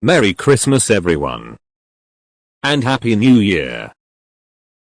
Merry Christmas everyone. And Happy New Year.